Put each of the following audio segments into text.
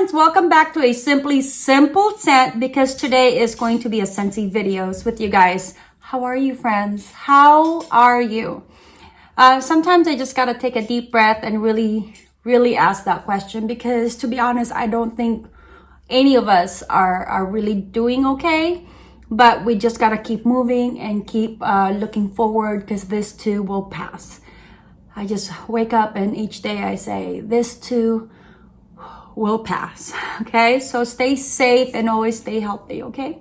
friends, welcome back to a Simply Simple Scent because today is going to be a Scentsy videos with you guys. How are you friends? How are you? Uh, sometimes I just gotta take a deep breath and really, really ask that question because to be honest, I don't think any of us are, are really doing okay. But we just gotta keep moving and keep uh, looking forward because this too will pass. I just wake up and each day I say, this too will pass okay? So stay safe and always stay healthy okay?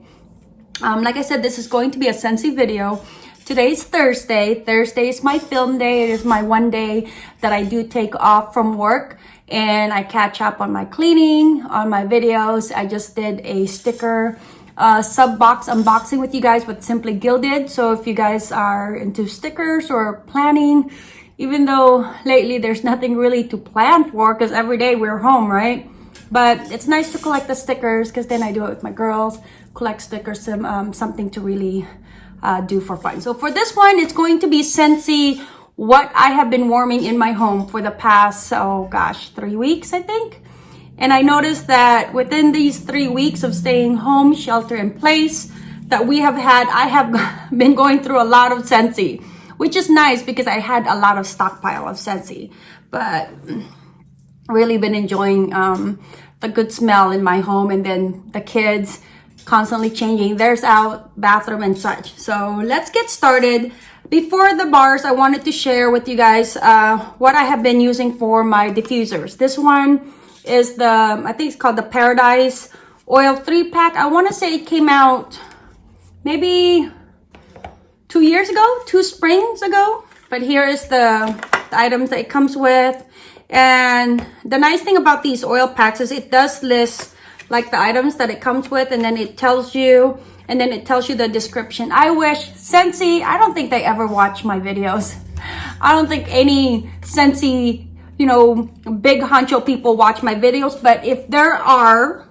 Um, like i said this is going to be a Scentsy video. Today's thursday. Thursday is my film day. It is my one day that i do take off from work and i catch up on my cleaning on my videos. I just did a sticker uh, sub box unboxing with you guys with simply gilded. So if you guys are into stickers or planning even though lately there's nothing really to plan for because every day we're home, right? But it's nice to collect the stickers because then I do it with my girls, collect stickers, some, um, something to really uh, do for fun. So for this one, it's going to be Scentsy what I have been warming in my home for the past, oh gosh, three weeks, I think. And I noticed that within these three weeks of staying home, shelter in place, that we have had, I have been going through a lot of Scentsy which is nice because I had a lot of stockpile of Scentsy, but really been enjoying um, the good smell in my home and then the kids constantly changing theirs out, bathroom and such. So let's get started. Before the bars, I wanted to share with you guys uh, what I have been using for my diffusers. This one is the, I think it's called the Paradise Oil 3 pack. I want to say it came out maybe two years ago, two springs ago. But here is the, the items that it comes with. And the nice thing about these oil packs is it does list like the items that it comes with and then it tells you and then it tells you the description. I wish Scentsy, I don't think they ever watch my videos. I don't think any Scentsy, you know, big honcho people watch my videos. But if there are,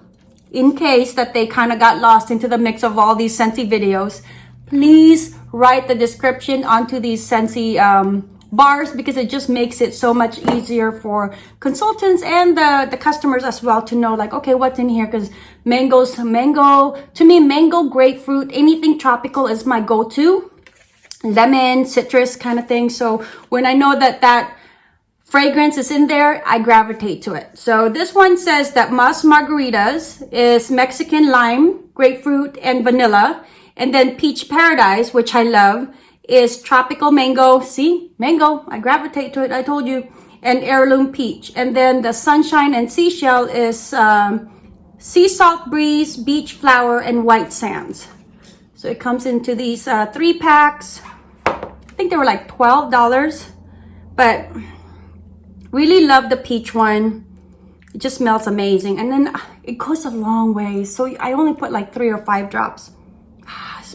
in case that they kind of got lost into the mix of all these Scentsy videos, please write the description onto these Scentsy um, bars because it just makes it so much easier for consultants and the, the customers as well to know like, okay, what's in here? Because mangoes, mango, to me, mango, grapefruit, anything tropical is my go-to. Lemon, citrus kind of thing. So when I know that that fragrance is in there, I gravitate to it. So this one says that Mas Margaritas is Mexican lime, grapefruit, and vanilla. And then Peach Paradise, which I love, is Tropical Mango. See? Mango. I gravitate to it. I told you. And Heirloom Peach. And then the Sunshine and Seashell is um, Sea Salt Breeze, Beach Flower, and White Sands. So it comes into these uh, three packs. I think they were like $12. But really love the peach one. It just smells amazing. And then uh, it goes a long way. So I only put like three or five drops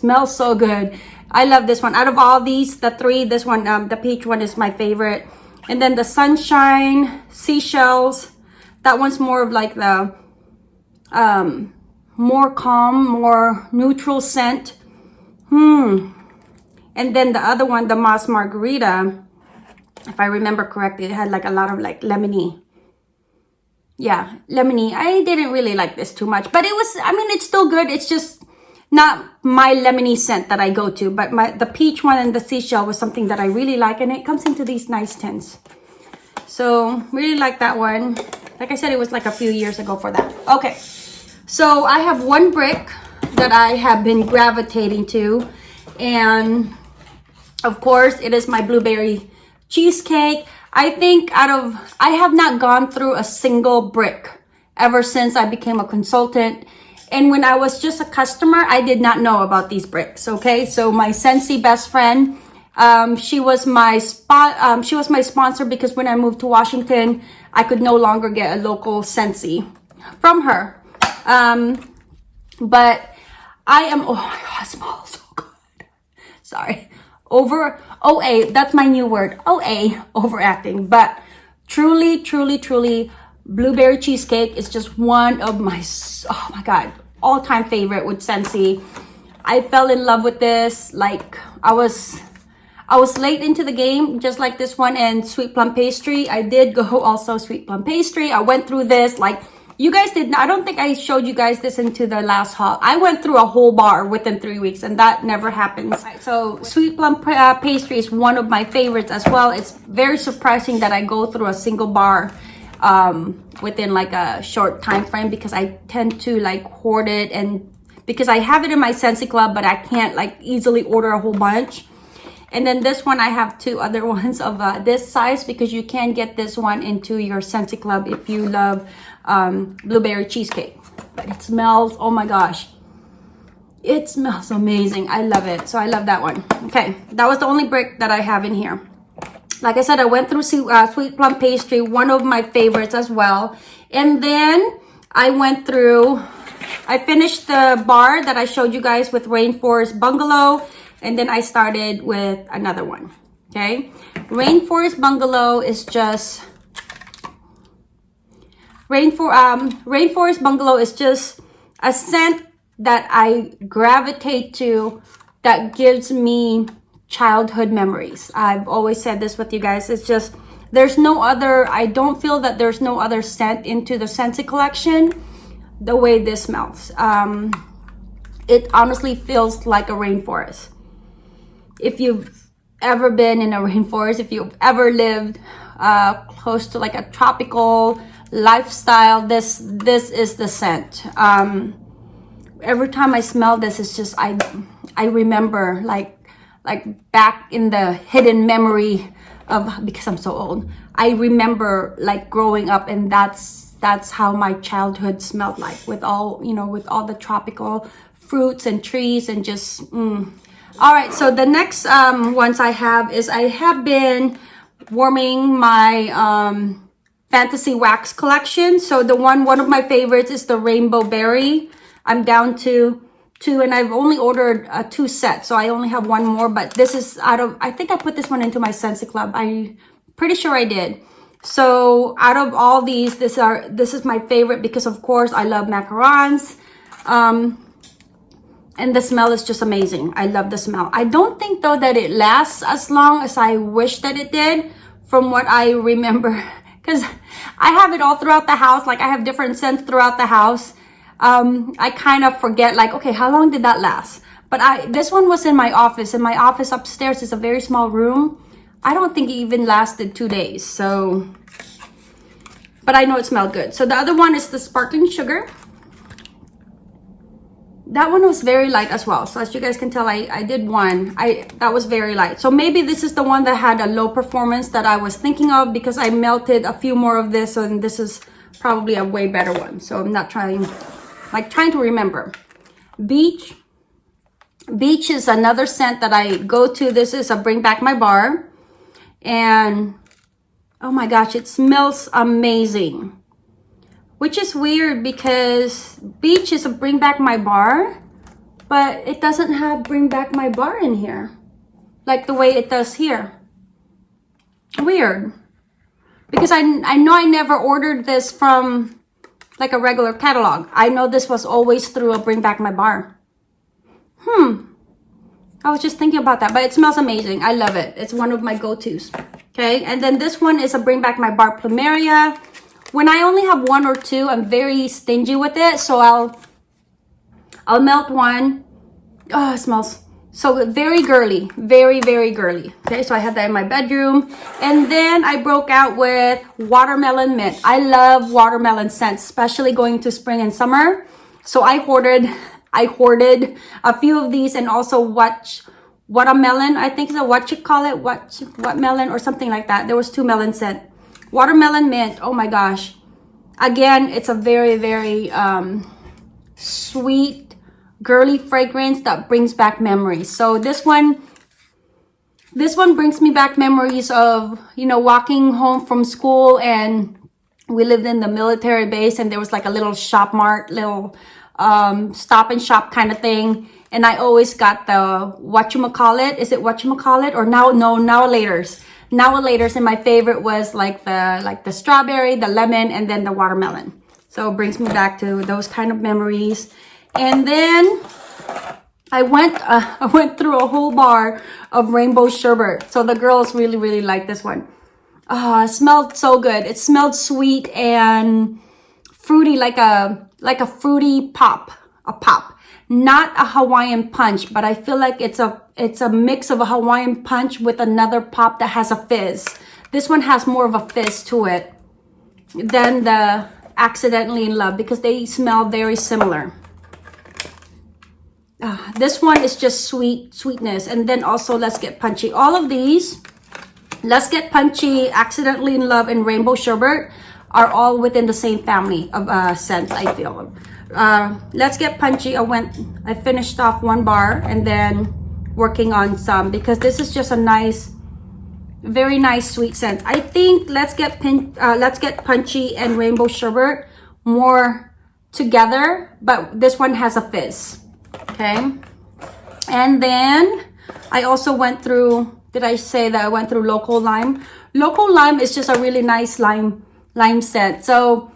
smells so good. I love this one. Out of all these the three this one um, the peach one is my favorite. And then the sunshine seashells. That one's more of like the um more calm more neutral scent. Hmm. And then the other one the Mas Margarita if i remember correctly it had like a lot of like lemony. Yeah lemony. I didn't really like this too much but it was i mean it's still good. It's just not my lemony scent that I go to, but my the peach one and the seashell was something that I really like. And it comes into these nice tints. So really like that one. Like I said, it was like a few years ago for that. Okay, so I have one brick that I have been gravitating to. And of course, it is my blueberry cheesecake. I think out of, I have not gone through a single brick ever since I became a consultant and when I was just a customer, I did not know about these bricks, okay? So my Scentsy best friend, um, she was my spot, um, she was my sponsor because when I moved to Washington, I could no longer get a local Scentsy from her. Um, but I am, oh my God, smells so good. Sorry. Over, OA, that's my new word. OA, overacting. But truly, truly, truly, blueberry cheesecake is just one of my oh my god all-time favorite with Scentsy I fell in love with this like I was I was late into the game just like this one and sweet plum pastry I did go also sweet plum pastry I went through this like you guys did not, I don't think I showed you guys this into the last haul. I went through a whole bar within three weeks and that never happens. So sweet plum uh, pastry is one of my favorites as well. It's very surprising that I go through a single bar um, within like a short time frame because I tend to like hoard it and because I have it in my Scentsy Club, but I can't like easily order a whole bunch. And then this one, I have two other ones of uh, this size because you can get this one into your Scentsy Club if you love um, blueberry cheesecake. But it smells, oh my gosh. It smells amazing. I love it. So I love that one. Okay, that was the only brick that I have in here. Like I said, I went through uh, Sweet Plum Pastry, one of my favorites as well. And then I went through, I finished the bar that I showed you guys with Rainforest Bungalow. And then I started with another one. Okay. Rainforest Bungalow is just Rainfor um, Rainforest Bungalow is just a scent that I gravitate to that gives me childhood memories. I've always said this with you guys. It's just, there's no other, I don't feel that there's no other scent into the Scentsy collection the way this smells. Um, it honestly feels like a rainforest. If you've ever been in a rainforest, if you've ever lived uh, close to like a tropical lifestyle this this is the scent um every time i smell this it's just i i remember like like back in the hidden memory of because i'm so old i remember like growing up and that's that's how my childhood smelled like with all you know with all the tropical fruits and trees and just mm. all right so the next um ones i have is i have been warming my um Fantasy Wax collection. So the one, one of my favorites is the Rainbow Berry. I'm down to two and I've only ordered uh, two sets. So I only have one more, but this is out of, I think I put this one into my Scentsy Club. I'm pretty sure I did. So out of all these, this are this is my favorite because of course I love macarons. Um, and the smell is just amazing. I love the smell. I don't think though that it lasts as long as I wish that it did from what I remember because I have it all throughout the house. Like I have different scents throughout the house. Um, I kind of forget like, okay, how long did that last? But I this one was in my office and my office upstairs is a very small room. I don't think it even lasted two days. So, but I know it smelled good. So the other one is the sparkling sugar that one was very light as well so as you guys can tell i i did one i that was very light so maybe this is the one that had a low performance that i was thinking of because i melted a few more of this and this is probably a way better one so i'm not trying like trying to remember. Beach. Beach is another scent that i go to. This is a bring back my bar. And oh my gosh it smells amazing. Which is weird because beach is a bring back my bar but it doesn't have bring back my bar in here like the way it does here. Weird. Because I, I know I never ordered this from like a regular catalog. I know this was always through a bring back my bar. Hmm. I was just thinking about that but it smells amazing. I love it. It's one of my go-tos. Okay? And then this one is a bring back my bar plumeria. When I only have one or two, I'm very stingy with it. So I'll, I'll melt one. Oh, it smells so very girly, very, very girly. Okay, so I had that in my bedroom. And then I broke out with watermelon mint. I love watermelon scents, especially going to spring and summer. So I hoarded, I hoarded a few of these and also what watermelon, I think is a what you call it, what, what melon or something like that. There was two melon scent watermelon mint oh my gosh again it's a very very um, sweet girly fragrance that brings back memories. So this one this one brings me back memories of you know walking home from school and we lived in the military base and there was like a little shop mart little um, stop and shop kind of thing. And i always got the what you call it is it what you call it or now no now later's. Now laters and my favorite was like the like the strawberry the lemon and then the watermelon. So it brings me back to those kind of memories and then I went uh, I went through a whole bar of rainbow sherbet so the girls really really like this one uh, it smelled so good it smelled sweet and fruity, like a, like a fruity pop, a pop. Not a Hawaiian punch, but I feel like it's a, it's a mix of a Hawaiian punch with another pop that has a fizz. This one has more of a fizz to it than the accidentally in love because they smell very similar. Uh, this one is just sweet sweetness. And then also let's get punchy. All of these let's get punchy accidentally in love and rainbow sherbet are all within the same family of uh, scents i feel. Uh, let's get punchy. I went i finished off one bar and then working on some because this is just a nice very nice sweet scent. I think let's get pin uh, let's get punchy and rainbow sherbet more together but this one has a fizz okay? And then i also went through did i say that i went through cocoa lime? Cocoa lime is just a really nice lime lime scent. So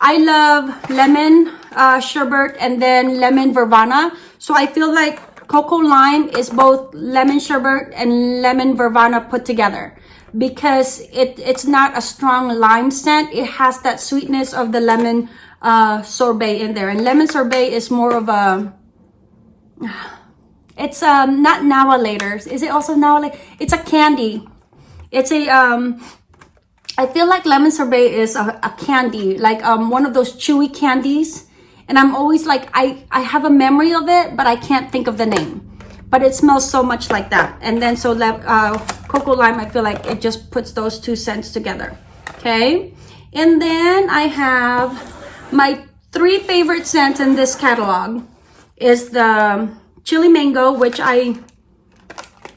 i love lemon uh, sherbet and then lemon verbena so i feel like cocoa lime is both lemon sherbet and lemon verbena put together because it it's not a strong lime scent. It has that sweetness of the lemon uh, sorbet in there. And lemon sorbet is more of a it's um not now later. Is it also now like it's a candy. It's a um i feel like lemon sorbet is a, a candy like um one of those chewy candies. And i'm always like i i have a memory of it but i can't think of the name. But it smells so much like that. And then so uh cocoa lime i feel like it just puts those two scents together. Okay? And then i have my three favorite scents in this catalog is the chili mango, which I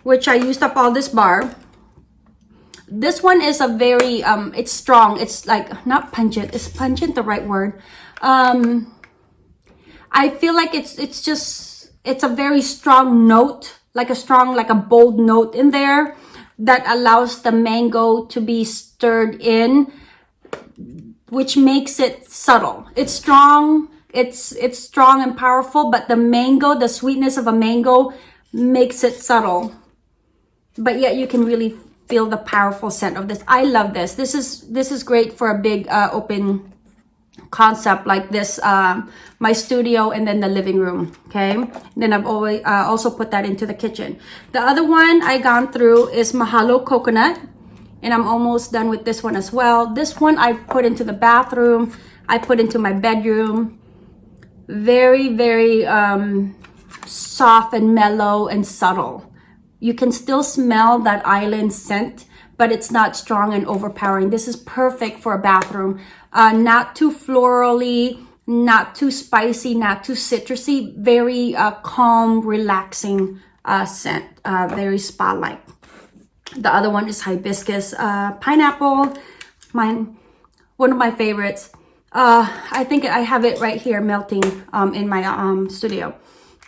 which I used up all this bar. This one is a very um it's strong. It's like not pungent. Is pungent the right word? Um I feel like it's it's just it's a very strong note, like a strong like a bold note in there that allows the mango to be stirred in which makes it subtle. It's strong, it's it's strong and powerful but the mango the sweetness of a mango makes it subtle. But yet you can really feel the powerful scent of this. I love this. This is this is great for a big uh, open concept like this uh, my studio and then the living room okay? And then i've always uh, also put that into the kitchen. The other one i gone through is mahalo coconut and i'm almost done with this one as well. This one i put into the bathroom. I put into my bedroom very, very um, soft and mellow and subtle. You can still smell that island scent, but it's not strong and overpowering. This is perfect for a bathroom. Uh, not too florally, not too spicy, not too citrusy. Very uh, calm, relaxing uh, scent. Uh, very spa-like. The other one is hibiscus uh, pineapple. Mine, one of my favorites. Uh, I think I have it right here melting um, in my um, studio.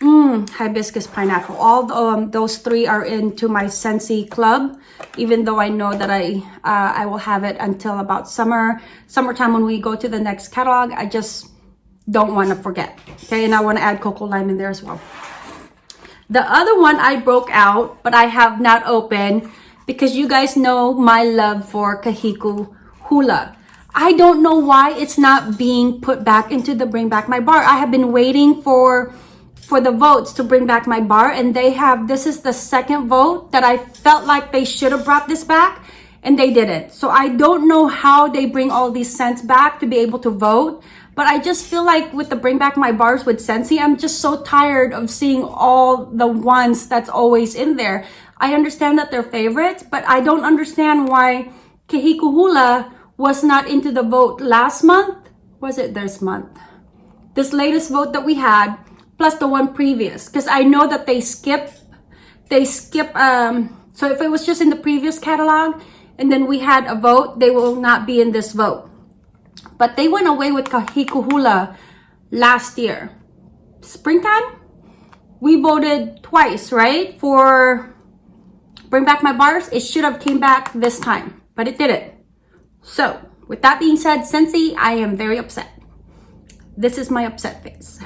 Mmm, hibiscus pineapple. All the, um, those three are into my Scentsy club, even though I know that I uh, I will have it until about summer, summertime when we go to the next catalog. I just don't want to forget. Okay, and I want to add cocoa lime in there as well. The other one I broke out, but I have not opened because you guys know my love for Kahiko Hula. I don't know why it's not being put back into the bring back my bar. I have been waiting for for the votes to bring back my bar and they have this is the second vote that I felt like they should have brought this back and they didn't. So I don't know how they bring all these scents back to be able to vote. But I just feel like with the bring back my bars with Scentsy, I'm just so tired of seeing all the ones that's always in there. I understand that they're favorites, but I don't understand why Kahiko Hula was not into the vote last month. Was it this month? This latest vote that we had, plus the one previous. Because I know that they skip, they skip, um, so if it was just in the previous catalog, and then we had a vote, they will not be in this vote. But they went away with Kahiko Hula last year. Springtime? We voted twice, right? For Bring Back My Bars. It should have came back this time, but it didn't. So with that being said, Scentsy, I am very upset. This is my upset face.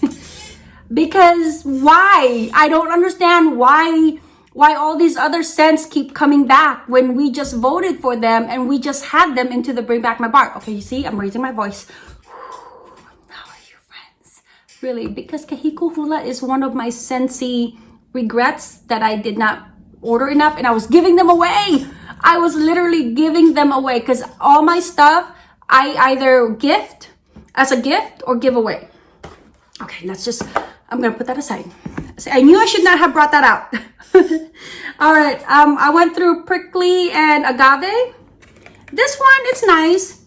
because why? I don't understand why why all these other scents keep coming back when we just voted for them and we just had them into the bring back my bar. Okay, you see, I'm raising my voice. How are you friends? Really, because Kahiko Hula is one of my Scentsy regrets that I did not order enough and I was giving them away. I was literally giving them away because all my stuff I either gift as a gift or give away. Okay, let's just, I'm gonna put that aside. I knew I should not have brought that out. all right, um, I went through prickly and agave. This one, it's nice.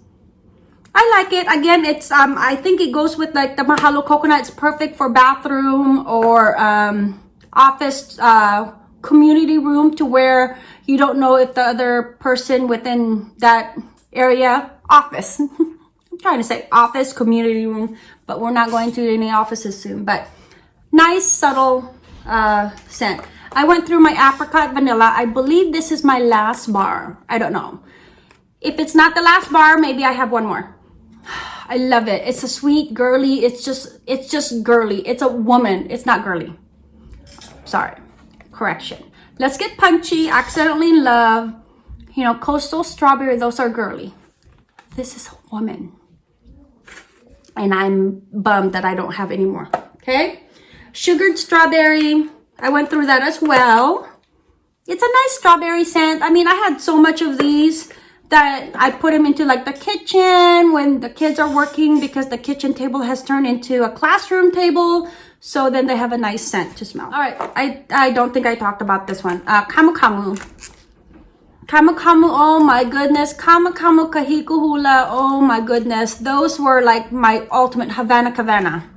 I like it. Again, it's um I think it goes with like the Mahalo coconut. It's perfect for bathroom or um office uh community room to where you don't know if the other person within that area office. I'm trying to say office, community room, but we're not going to any offices soon. But nice, subtle uh, scent. I went through my apricot vanilla. I believe this is my last bar. I don't know. If it's not the last bar, maybe I have one more. I love it. It's a sweet, girly. It's just, it's just girly. It's a woman. It's not girly. Sorry. Correction. Let's get punchy. Accidentally in love. You know, coastal strawberry. Those are girly. This is a woman. And I'm bummed that I don't have any more. Okay. Sugared strawberry. I went through that as well. It's a nice strawberry scent. I mean, I had so much of these that I put them into like the kitchen when the kids are working because the kitchen table has turned into a classroom table. So then they have a nice scent to smell. All right, I, I don't think I talked about this one. Uh, Camu Camu. Camu Camu, oh my goodness. Camu Camu Kahiko Hula, oh my goodness. Those were like my ultimate Havana Havana.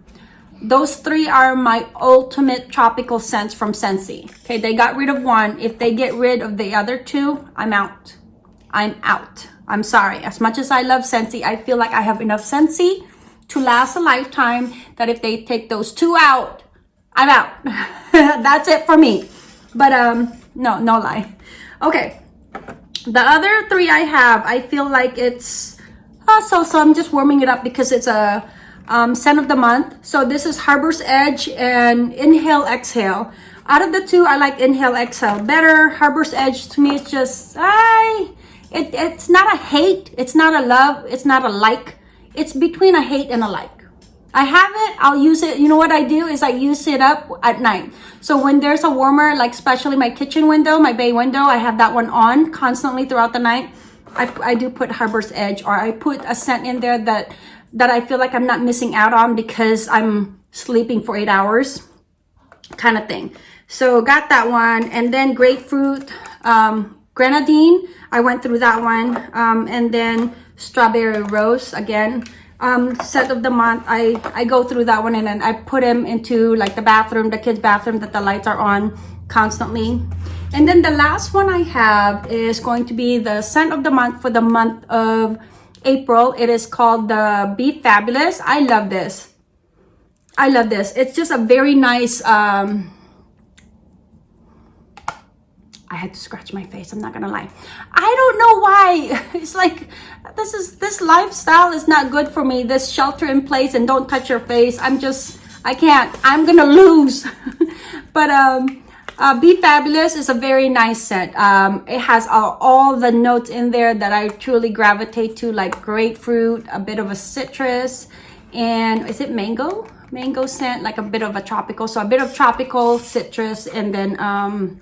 Those three are my ultimate tropical scents from Scentsy. Okay, they got rid of one. If they get rid of the other two, I'm out. I'm out. I'm sorry. As much as I love Scentsy, I feel like I have enough Scentsy to last a lifetime that if they take those two out, I'm out. That's it for me. But um, no, no lie. Okay. The other three I have, I feel like it's uh, so so. I'm just warming it up because it's a um, scent of the month. So this is Harbor's Edge and Inhale Exhale. Out of the two, I like Inhale Exhale better. Harbor's Edge to me is just I it, it's not a hate. It's not a love. It's not a like. It's between a hate and a like. I have it. I'll use it. You know what I do is I use it up at night. So when there's a warmer, like especially my kitchen window, my bay window, I have that one on constantly throughout the night. I, I do put Harbor's Edge or I put a scent in there that that I feel like I'm not missing out on because I'm sleeping for eight hours kind of thing. So got that one and then grapefruit, um, grenadine i went through that one um, and then strawberry rose again. Um, set of the month i i go through that one and then i put them into like the bathroom the kids bathroom that the lights are on constantly. And then the last one i have is going to be the scent of the month for the month of april. It is called the be fabulous. I love this. I love this. It's just a very nice um I had to scratch my face. I'm not gonna lie. I don't know why. It's like this is this lifestyle is not good for me. This shelter in place and don't touch your face. I'm just I can't. I'm gonna lose. but um, uh, Be Fabulous is a very nice set. Um, it has all, all the notes in there that I truly gravitate to, like grapefruit, a bit of a citrus, and is it mango? Mango scent, like a bit of a tropical. So a bit of tropical citrus, and then um,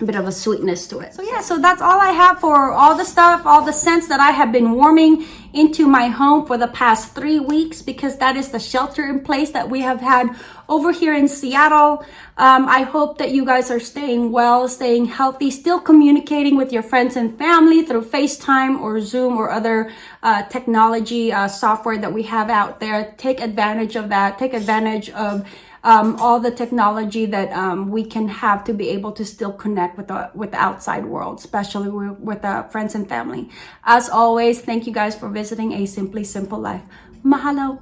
a bit of a sweetness to it. So yeah, so that's all I have for all the stuff, all the scents that I have been warming into my home for the past three weeks because that is the shelter in place that we have had over here in Seattle. Um, I hope that you guys are staying well, staying healthy, still communicating with your friends and family through FaceTime or Zoom or other uh, technology uh, software that we have out there. Take advantage of that. Take advantage of um, all the technology that um, we can have to be able to still connect with the with the outside world, especially with, with uh, friends and family. As always, thank you guys for visiting A Simply Simple Life. Mahalo.